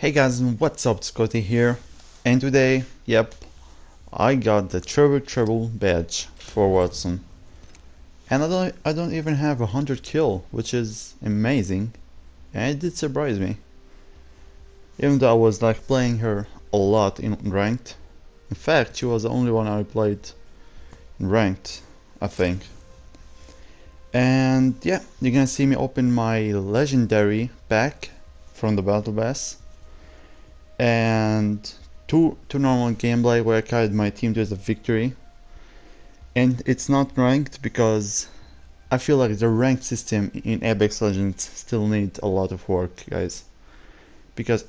Hey guys, what's up, Scotty here, and today, yep, I got the Treble Treble badge for Wattson. And I don't, I don't even have a 100 kill, which is amazing, and it did surprise me. Even though I was like playing her a lot in ranked. In fact, she was the only one I played in ranked, I think. And yeah, you're gonna see me open my legendary pack from the Battle Pass and two two normal gameplay where I carried my team to the victory. And it's not ranked because I feel like the ranked system in Apex Legends still needs a lot of work, guys. Because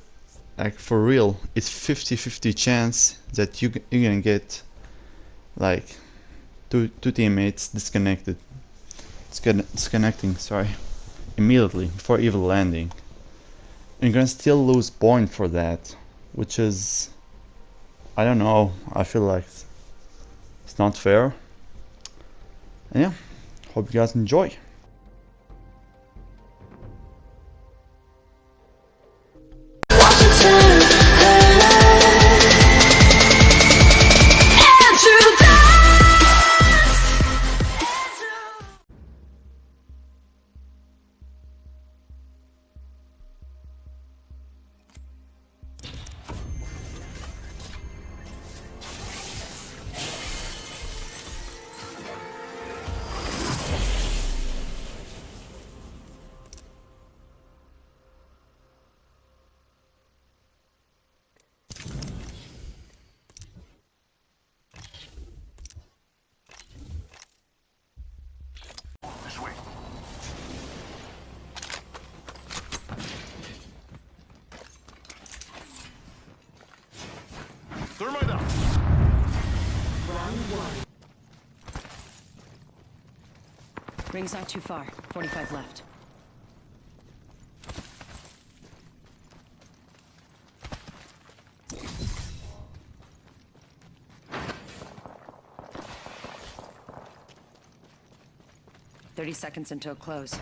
like for real, it's 50-50 chance that you you're gonna get like two two teammates disconnected. Disconnecting, sorry, immediately before even landing. And you're gonna still lose point for that which is I don't know I feel like it's not fair. And yeah hope you guys enjoy Ring's not too far. 45 left. Thirty seconds until close.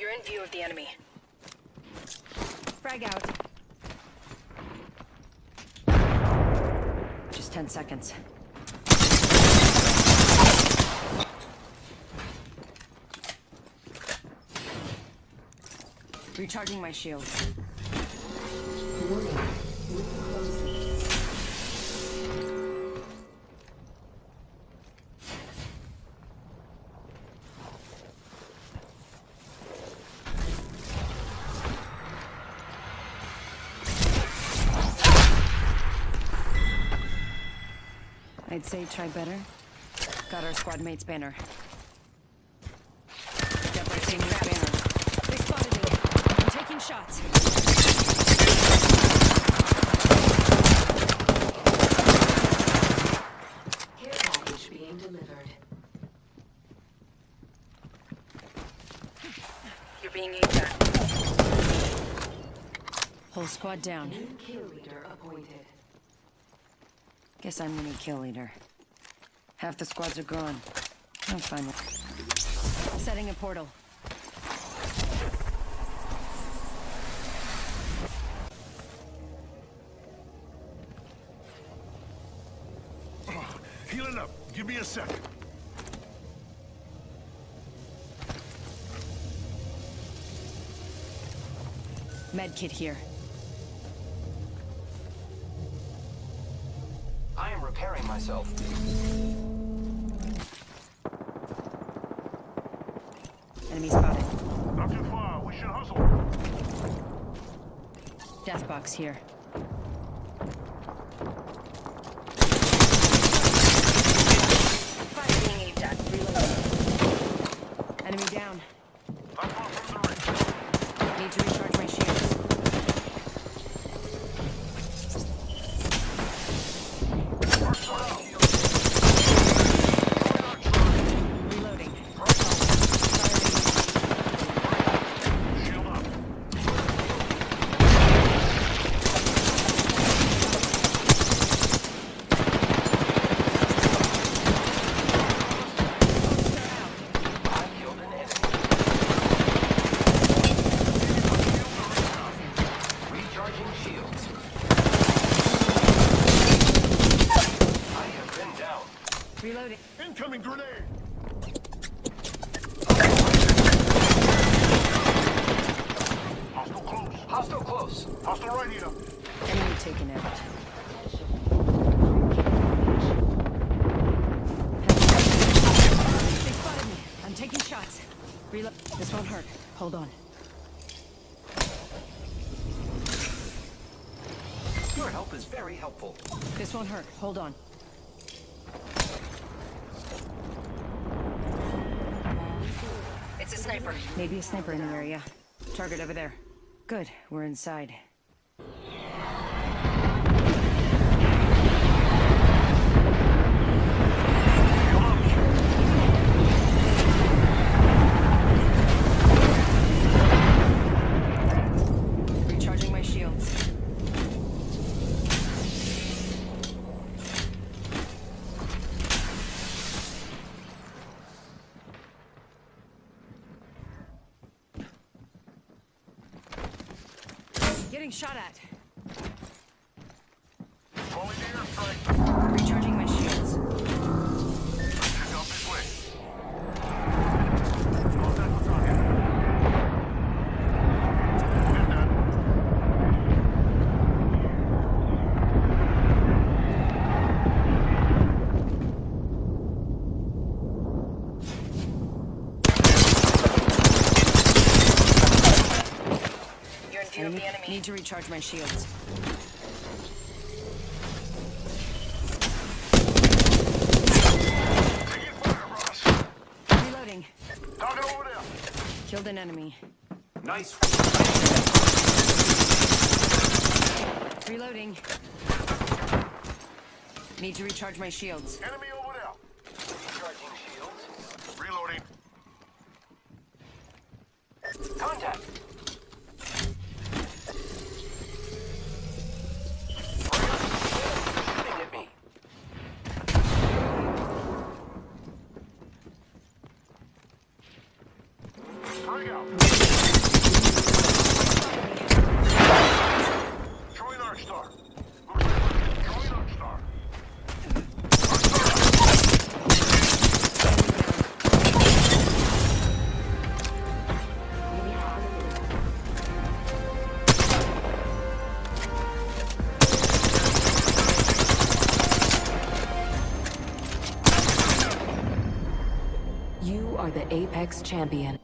You're in view of the enemy. Frag out. Just 10 seconds. Recharging my shields. I'd say try better. Got our squad mate's banner. Got our teammate's banner. They spotted me. I'm taking shots. Care package being delivered. You're being aimed at. Whole squad down. New kill leader appointed. Guess I'm gonna kill leader. Half the squads are gone. I'm fine with Setting a portal. Healing up. Give me a second. Medkit here. Repairing myself. Enemy spotted. Not too far. We should hustle. Death box here. Enemy down. Need to recharge my shields. Reloading. Incoming grenade! Hostile close. Hostile close. Hostile right here. Enemy taken out. They spotted me. I'm taking shots. Reload. This won't hurt. Hold on. Your help is very helpful. This won't hurt. Hold on. It's a sniper. Maybe a sniper in the area. Target over there. Good. We're inside. Enemy. Need to recharge my shields. Taking fire, Ross. Reloading. Target over there. Killed an enemy. Nice. Reloading. Need to recharge my shields. Enemy Apex Champion.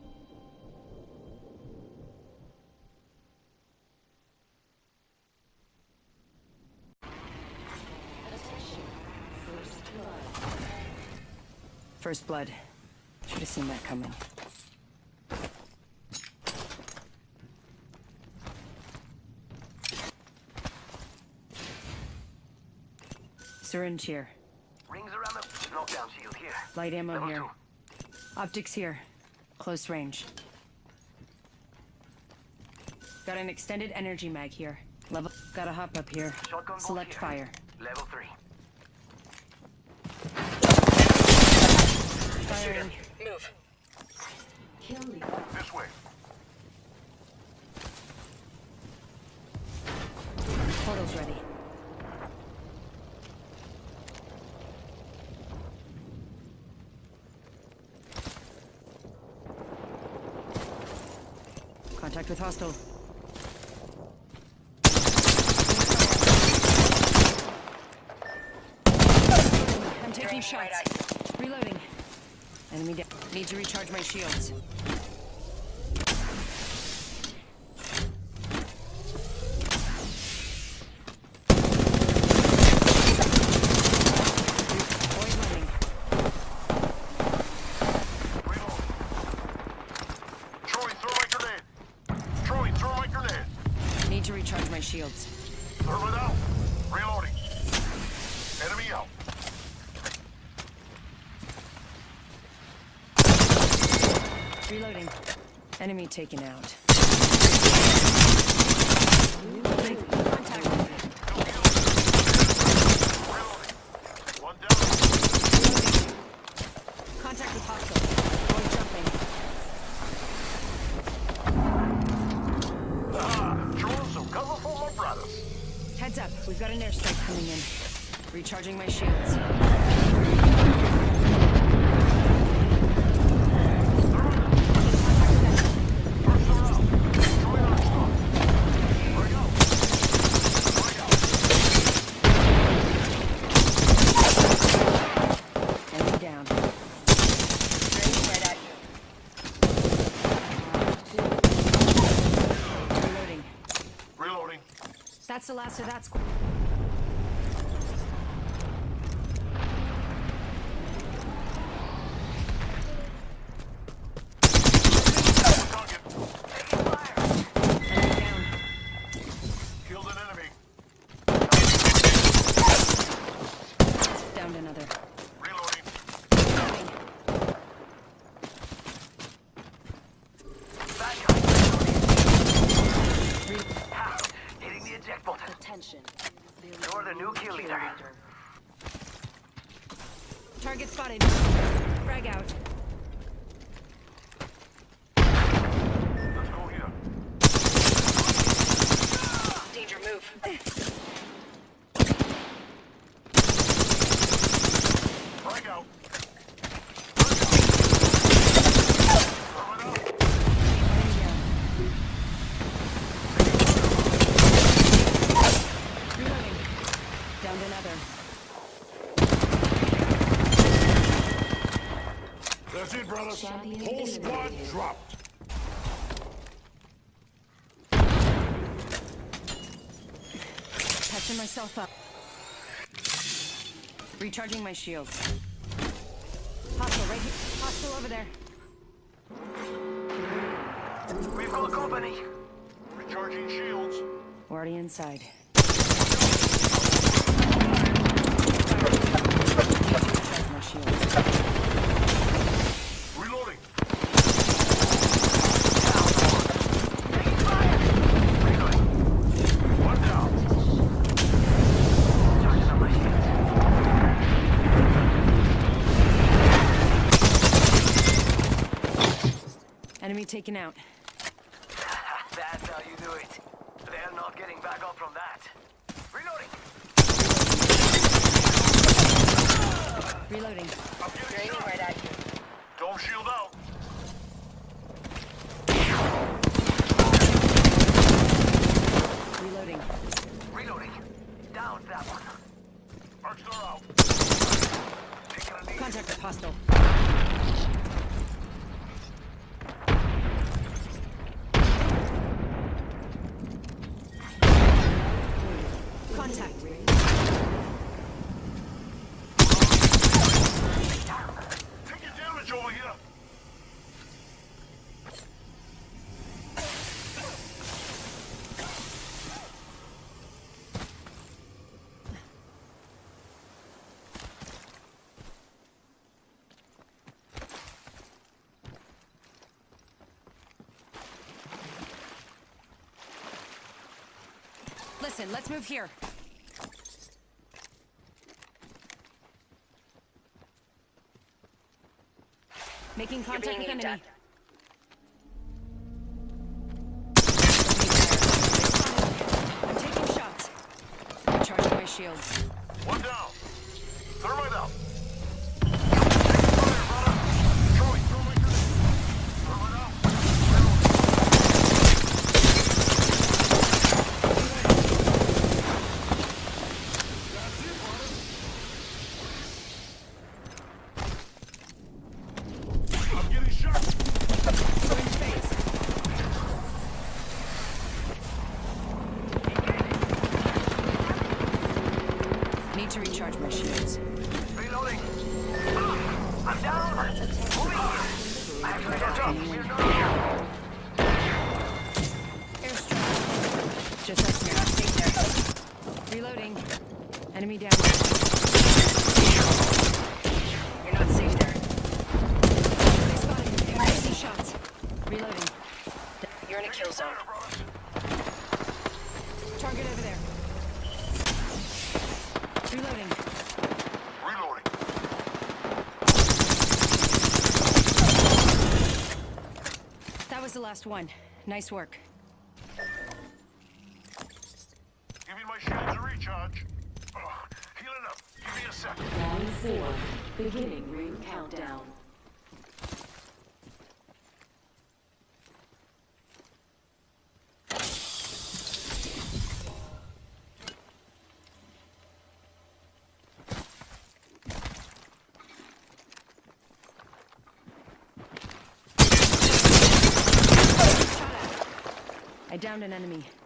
First blood. Should have seen that coming. Syringe here. Rings around the knockdown shield here. Light ammo Level here. two. Optics here. Close range. Got an extended energy mag here. Level. Got a hop up here. Shotgun Select here. fire. Level three. Firing. Kill leader. This way. Portal's ready. Contact with hostile. I'm taking shots. Reloading. Enemy down. Need to recharge my shields. Void running. Reload. Throwing thermite grenade. Throwing thermite grenade. Need to recharge my shields. Thermite out. Reloading. Enemy out. Reloading. Enemy taken out. Contact. Reloading. One down. Contact with hostile. Void jumping. Ah, throwing some cover for my brothers. Heads up. We've got an airstrike coming in. Recharging my shields. So that's the last of that squad. Target. Enemy down. Killed an enemy. Downed another. Reloading. Reloading. Bad guy. Re- Ha! Hitting the eject button. Attention. You're the new kill leader. Target spotted. Frag out. Let's go here. Danger move. Frag out. Reloading. Downed another. That's it, brothers. Champion Whole squad eliminated. dropped. Patching myself up. Recharging my shields. Hostile right here. Hostile over there. We've got company. Recharging shields. We're already inside. Taken out. That's how you do it. They're not getting back up from that. Reloading. Reloading. I'm getting shot. right at you. Dome shield out. Reloading. Reloading. Down that one. Arcs are out. Taking a knee. Contact with hostile. Contact. Taking damage over here. Listen, let's move here. Making contact with enemy. I'm taking shots. Recharging my shields. One down. Thermite out. Fire, brother. Throwing thermite grenade. Thermite out. That's it, brother. I'm getting shot. Going phase. Need to recharge my shields. Reloading. Ah, I'm down. Moving. I actually got up. We're not here. Airstrike. Just us here. Stay there. Reloading. Enemy down. You're not safe there. They spotted me. See shots. Reloading. You're in a kill zone. Target over there. Reloading. Reloading. That was the last one. Nice work. Giving my shields a recharge. Oh, healing up. Give me a second. Round four. Beginning ring countdown. I downed an enemy.